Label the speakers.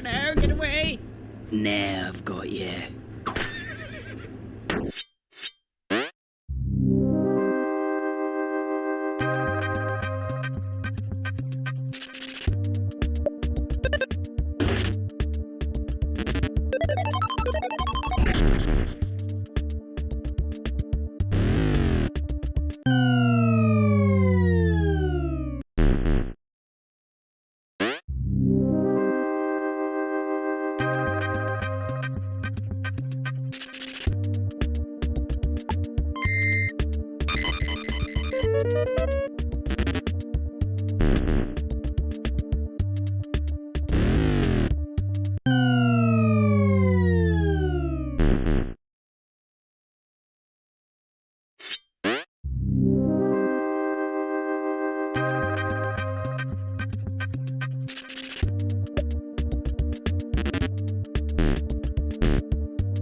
Speaker 1: no, no, get away!
Speaker 2: Now I've got you. you